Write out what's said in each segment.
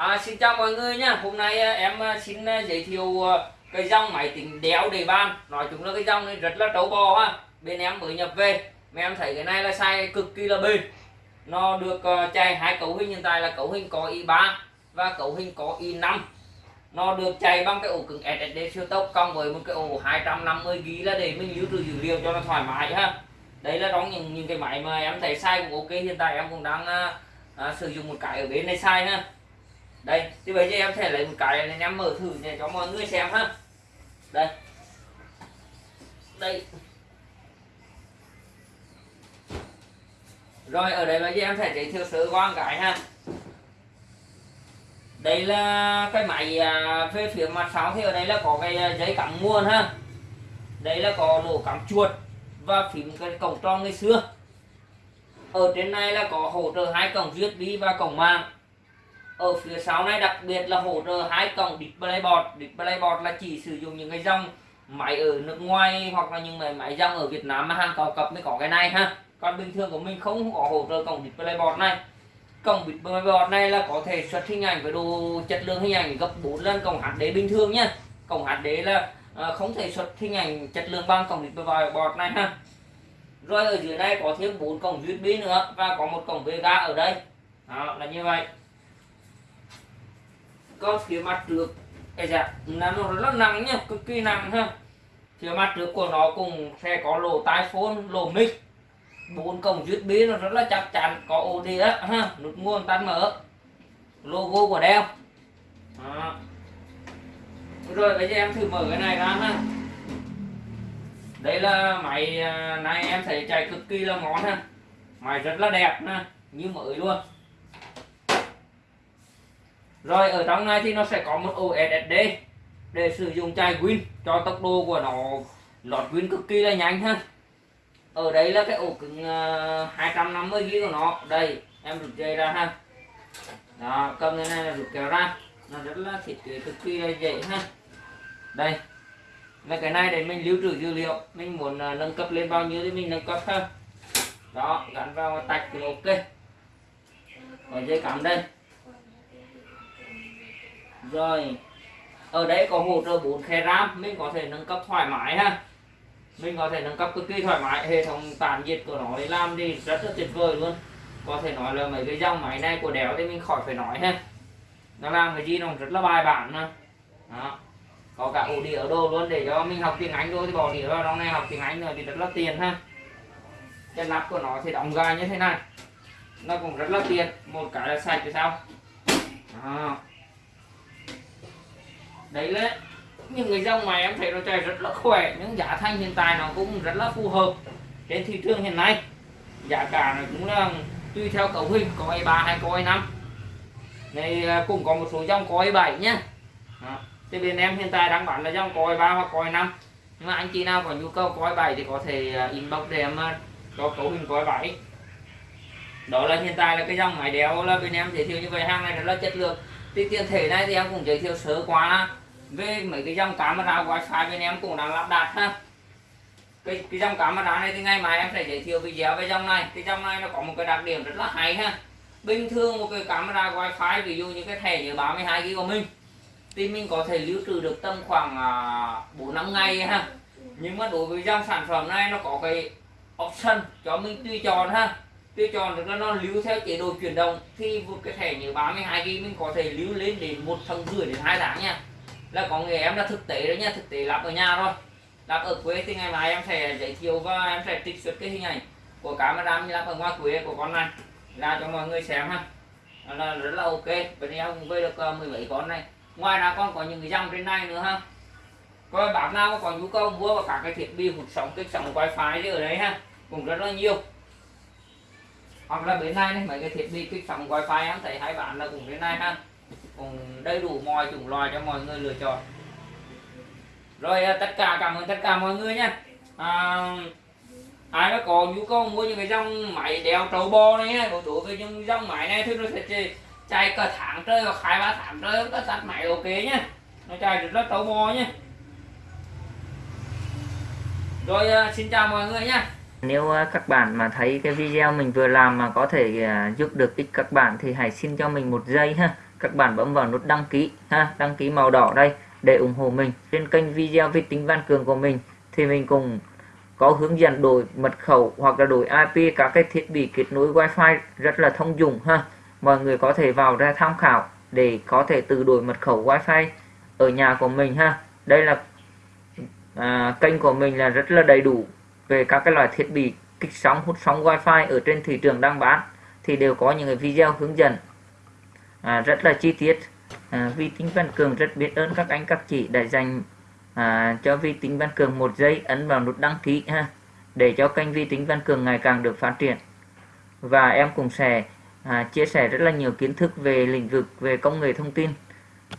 À, xin chào mọi người nha. Hôm nay à, em à, xin à, giới thiệu cái dòng máy tính đéo đề bàn. Nói chung là cái dòng này rất là trâu bò ha. Bên em mới nhập về. Mà em thấy cái này là sai cực kỳ là bền. Nó được chạy hai cấu hình. Hiện tại là cấu hình có i3 và cấu hình có i5 nó được chạy bằng cái ổ cứng SSD siêu tốc cộng với một cái ổ 250 GB là để mình lưu trữ dữ liệu cho nó thoải mái ha. Đấy là trong những những cái máy mà em thấy sai cũng ok. Hiện tại em cũng đang à, sử dụng một cái ở bên này sai ha đây thì bây giờ em sẽ lấy một cái này em mở thử để cho mọi người xem ha. Đây. Đây. Rồi ở đây bây giờ em sẽ giới thiệu sơ qua một cái ha. Đây là cái máy à, về phía mặt sau thì ở đây là có cái à, giấy cắm nguồn ha. Đây là có lỗ cắm chuột và phím cái cổng tròn ngày xưa. Ở trên này là có hỗ trợ hai cổng USB và cổng mạng ở phía sau này đặc biệt là hỗ trợ hai cổng DisplayPort DisplayPort là chỉ sử dụng những cái dòng máy ở nước ngoài hoặc là những máy máy dòng ở Việt Nam mà hàng cao cấp mới có cái này ha. Còn bình thường của mình không có hỗ trợ cổng DisplayPort này. Cổng DisplayPort này là có thể xuất hình ảnh với độ chất lượng hình ảnh gấp 4 lần cổng HD bình thường nhá cổng HD là à, không thể xuất hình ảnh chất lượng bằng cổng DisplayPort này ha. Rồi ở dưới này có thêm bốn cổng USB nữa và có một cổng VGA ở đây. Đó là như vậy còn phía mặt trước. Cái dạ là nó rất nặng nhá, cực kỳ nặng ha. Phía mặt trước của nó cũng sẽ có lỗ tai phone, lỗ mic. Bốn cổng USB nó rất là chắc chắn, có ổ đĩa ha, nút nguồn tắt mở. Logo của đeo. Đó. rồi, bây giờ em thử mở cái này ra ha. Đây là máy à, này em thấy chạy cực kỳ là ngon ha. Máy rất là đẹp ha, như mới luôn rồi, ở trong này thì nó sẽ có một ổ SSD để sử dụng chai Win cho tốc độ của nó lọt Win cực kỳ là nhanh ha. Ở đây là cái ổ cứng ờ, 250 GB của nó. Đây, em rút dây ra ha. Đó, cầm cái này là rút kéo ra. Nó rất là thiết kế cực kỳ là dễ ha. Đây là cái này để mình lưu trữ dữ liệu. Mình muốn ờ, nâng cấp lên bao nhiêu thì mình nâng cấp ha. Đó, gắn vào tạch thì ok. Có dây cắm đây rồi. Ở đây có hỗ trợ 4 khe ram, mình có thể nâng cấp thoải mái ha. Mình có thể nâng cấp cực kỳ thoải mái. Hệ thống tản nhiệt của nó để làm thì rất là tuyệt vời luôn. Có thể nói là mấy cái dòng máy này của đéo thì mình khỏi phải nói ha. Nó làm cái gì nó rất là bài bản nữa đó. Có cả ổ đĩa ở đồ luôn. Để cho mình học tiếng Anh thôi thì bỏ đĩa vào trong này học tiếng Anh rồi thì rất là tiền ha. Cái nắp của nó thì đóng gai như thế này. Nó cũng rất là tiền một cái là sạch thì sao? Đó đấy là những cái dòng này em thấy nó chạy rất là khỏe những giá thành hiện tại nó cũng rất là phù hợp trên thị trường hiện nay. Giá cả nó cũng là tùy theo cấu hình, có ai ba hay có ai năm. Này à, cũng có một số dòng có ai bảy nhá. Đó. thì bên em hiện tại đang bán là dòng có ai ba hoặc có ai năm. Nhưng mà anh chị nào có nhu cầu có ai bảy thì có thể à, inbox để em à, có cấu hình có ai bảy. Đó là hiện tại là cái dòng máy đeo là bên em giới thiệu như vậy, hàng này rất là chất lượng thì tiền thể này thì em cũng giới thiệu sơ qua. Về mấy cái dòng camera wifi bên em cũng đang lắp đặt ha. Cái, cái dòng camera này thì ngày mai em sẽ giới thiệu video về dòng này. Cái dòng này nó có một cái đặc điểm rất là hay ha. Bình thường một cái camera wifi ví dụ như cái thẻ nhớ 32 GB của mình thì mình có thể lưu trữ được tầm khoảng à, bốn năm ngày ha. Nhưng mà đối với dòng sản phẩm này nó có cái option cho mình tùy chọn ha tôi chọn được là nó lưu theo chế độ chuyển động. Thì một cái thẻ nhớ 32 GB mình có thể lưu lên đến một tháng rưỡi đến hai tháng nha. Là có người em là thực tế đấy nha thực tế lắp ở nhà rồi lắp ở quê thì ngày mai em sẽ giới thiệu và em sẽ trích xuất cái hình ảnh của camera như lắp ở ngoài quê của con này ra cho mọi người xem ha. Là rất là ok. Bên em cũng về được uh, mười mấy con này. Ngoài ra còn có những cái dòng trên này nữa ha. Coi bạn nào có nhu cầu mua và cả cái thiết bị hụt sóng kích sóng wifi ở đấy ha. Cũng rất là nhiều hoặc là bên này này mấy cái thiết bị kích sóng wifi em thấy hai bạn là cũng bên này ha. Cũng đầy đủ mọi chủng loại cho mọi người lựa chọn. Rồi à, tất cả cảm ơn tất cả mọi người nha. À, ai đã có nhu cầu mua những cái dòng máy đeo trâu bò này nhá đối với những dòng máy này thì nó sẽ chạy cả tháng trời hoặc hai ba tháng trời có tắt máy ok nhá nó chạy rất là trâu bò nhá rồi à, xin chào mọi người nhá nếu à, các bạn mà thấy cái video mình vừa làm mà có thể à, giúp được ích các bạn thì hãy xin cho mình một giây ha. Các bạn bấm vào nút đăng ký ha đăng ký màu đỏ đây để ủng hộ mình. Trên kênh video vi tính văn cường của mình thì mình cùng có hướng dẫn đổi mật khẩu hoặc là đổi IP các cái thiết bị kết nối wifi rất là thông dụng ha. Mọi người có thể vào ra tham khảo để có thể tự đổi mật khẩu wifi ở nhà của mình ha. Đây là à, kênh của mình là rất là đầy đủ về các cái loại thiết bị kích sóng hút sóng wifi ở trên thị trường đang bán thì đều có những cái video hướng dẫn. À, rất là chi tiết. À, vi tính văn cường rất biết ơn các anh các chị đã dành à, cho vi tính văn cường một giây ấn vào nút đăng ký ha để cho kênh vi tính văn cường ngày càng được phát triển. Và em cũng sẽ à, chia sẻ rất là nhiều kiến thức về lĩnh vực về công nghệ thông tin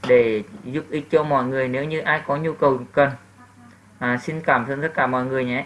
để giúp ích cho mọi người nếu như ai có nhu cầu cần. À, xin cảm ơn tất cả mọi người nhé.